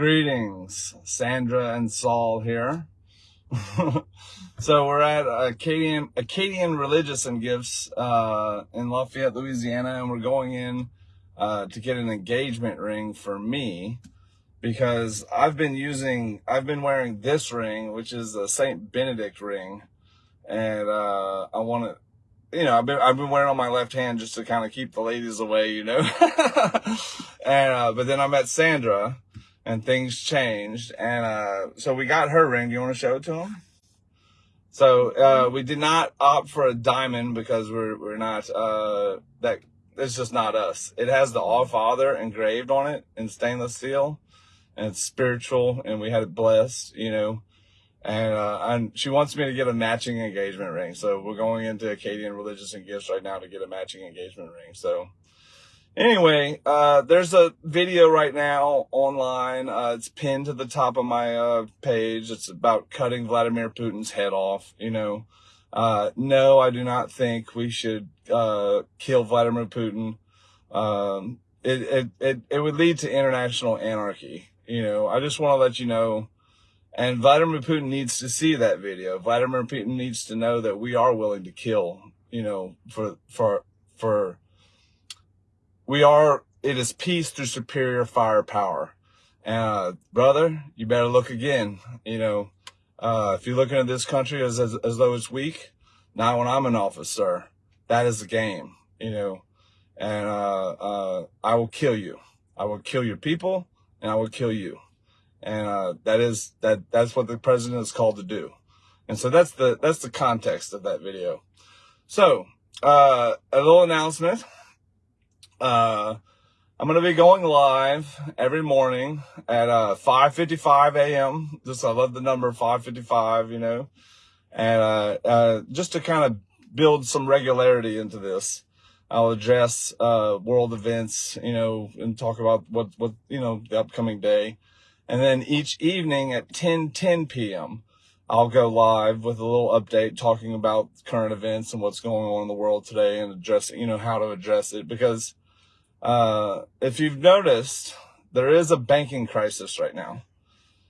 Greetings, Sandra and Saul here. so we're at Acadian, Acadian Religious and Gifts uh, in Lafayette, Louisiana, and we're going in uh, to get an engagement ring for me because I've been using, I've been wearing this ring, which is a Saint Benedict ring, and uh, I want to, you know, I've been I've been wearing on my left hand just to kind of keep the ladies away, you know. and uh, but then I met Sandra and things changed. And uh, so we got her ring. Do you want to show it to him? So uh, we did not opt for a diamond because we're we're not uh, that. It's just not us. It has the All Father engraved on it in stainless steel, and it's spiritual. And we had it blessed, you know. And uh, and she wants me to get a matching engagement ring. So we're going into Acadian Religious and Gifts right now to get a matching engagement ring. So Anyway, uh, there's a video right now online. Uh, it's pinned to the top of my uh, page. It's about cutting Vladimir Putin's head off. You know, uh, no, I do not think we should uh, kill Vladimir Putin. Um, it, it, it, it would lead to international anarchy. You know, I just want to let you know. And Vladimir Putin needs to see that video. Vladimir Putin needs to know that we are willing to kill, you know, for, for, for, we are, it is peace through superior firepower. Uh, brother, you better look again. You know, uh, if you're looking at this country as, as, as though it's weak, not when I'm in office, sir. That is the game, you know, and, uh, uh, I will kill you. I will kill your people and I will kill you. And, uh, that is, that, that's what the president is called to do. And so that's the, that's the context of that video. So, uh, a little announcement. Uh, I'm going to be going live every morning at uh, 5.55 a.m. Just, I love the number 5.55, you know, and uh, uh, just to kind of build some regularity into this. I'll address uh, world events, you know, and talk about what, what, you know, the upcoming day. And then each evening at 10, 10 p.m., I'll go live with a little update talking about current events and what's going on in the world today and addressing, you know, how to address it because uh, if you've noticed, there is a banking crisis right now.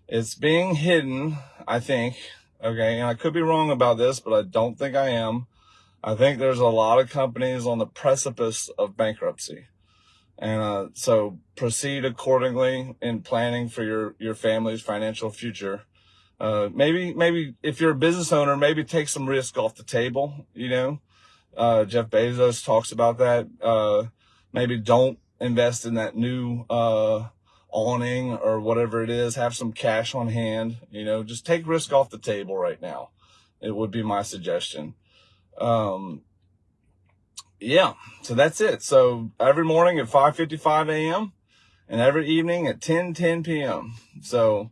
It's being hidden, I think. Okay. And I could be wrong about this, but I don't think I am. I think there's a lot of companies on the precipice of bankruptcy. And, uh, so proceed accordingly in planning for your, your family's financial future. Uh, maybe, maybe if you're a business owner, maybe take some risk off the table, you know? Uh, Jeff Bezos talks about that. Maybe don't invest in that new uh, awning or whatever it is. Have some cash on hand. You know, just take risk off the table right now. It would be my suggestion. Um, yeah, so that's it. So every morning at 5:55 a.m. and every evening at 10 10 p.m. So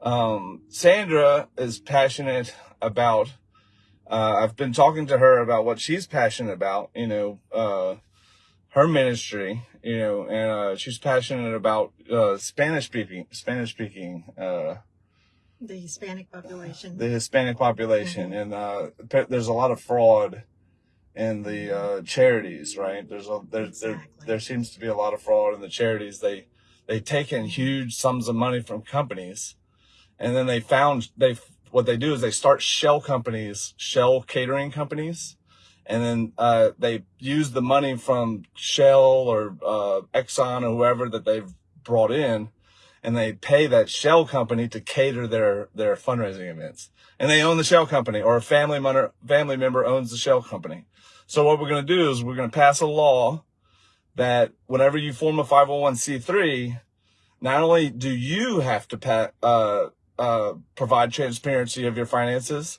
um, Sandra is passionate about. Uh, I've been talking to her about what she's passionate about. You know. Uh, her ministry, you know, and uh, she's passionate about uh, Spanish speaking, Spanish speaking, uh, the Hispanic population, the Hispanic population, mm-hmm. and uh, there's a lot of fraud in the uh, charities, right? There's a there, exactly. there there seems to be a lot of fraud in the charities. They they take in huge sums of money from companies, and then they found they what they do is they start shell companies, shell catering companies and then uh, they use the money from Shell or uh, Exxon or whoever that they've brought in, and they pay that Shell company to cater their their fundraising events. And they own the Shell company, or a family member family member owns the Shell company. So what we're going to do is we're going to pass a law that whenever you form a 501c3, not only do you have to uh, uh, provide transparency of your finances,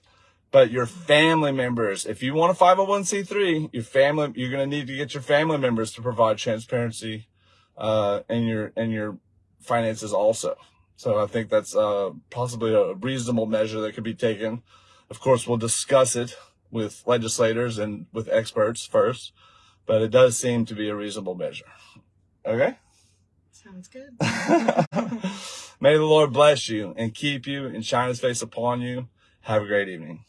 but your family members, if you want a 501c3, your family, you're going to need to get your family members to provide transparency, uh, in your, in your finances also. So I think that's, uh, possibly a reasonable measure that could be taken. Of course, we'll discuss it with legislators and with experts first, but it does seem to be a reasonable measure. Okay? Sounds good. May the Lord bless you and keep you and shine his face upon you. Have a great evening.